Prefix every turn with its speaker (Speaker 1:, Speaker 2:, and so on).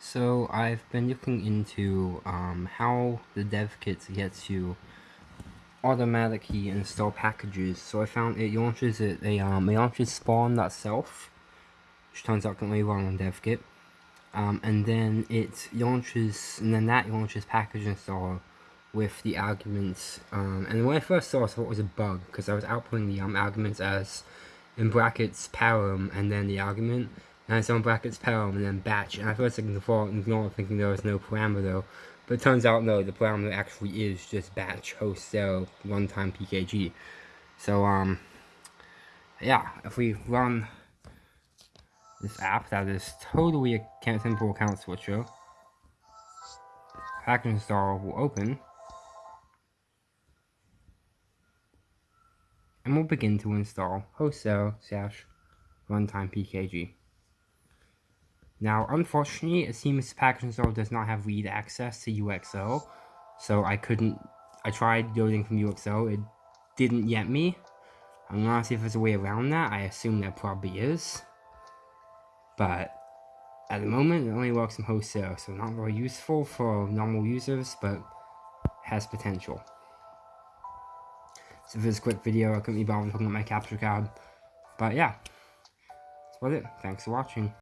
Speaker 1: So I've been looking into um, how the dev kit gets you automatically install packages. So I found it launches it a um, it launches spawn.self, which turns out can only run on dev kit. Um, and then it launches, and then that launches package installer with the arguments. Um, and when I first saw it, I thought it was a bug because I was outputting the um, arguments as in brackets param and then the argument and it's on brackets param and then batch. And I first second default and ignore thinking there was no parameter. But it turns out no the parameter actually is just batch host0 runtime pkg so um yeah if we run this app that is totally a simple account switcher package installer will open. And we'll begin to install host0 slash runtime pkg. Now, unfortunately, it seems package installer does not have read access to UXO, so I couldn't, I tried loading from UXO, it didn't get me. I'm gonna see if there's a way around that, I assume there probably is. But, at the moment, it only works in host0, so not very useful for normal users, but has potential. So for this quick video, I couldn't be bothered looking at my capture card. But yeah, that's about it. Thanks for watching.